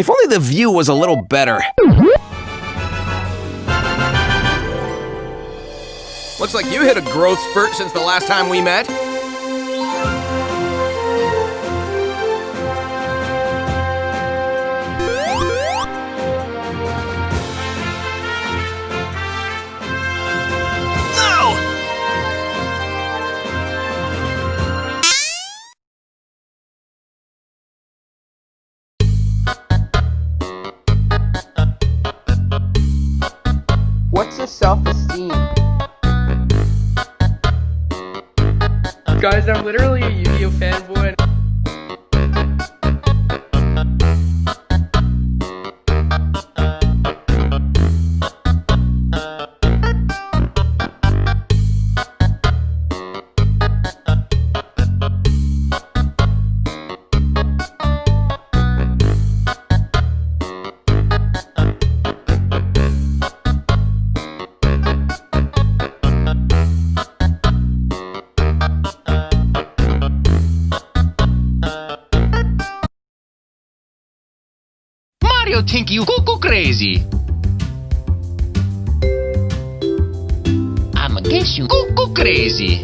If only the view was a little better. Looks like you hit a growth spurt since the last time we met. Guys, I'm literally Mario think you cuckoo crazy. I'm guess you cuckoo crazy.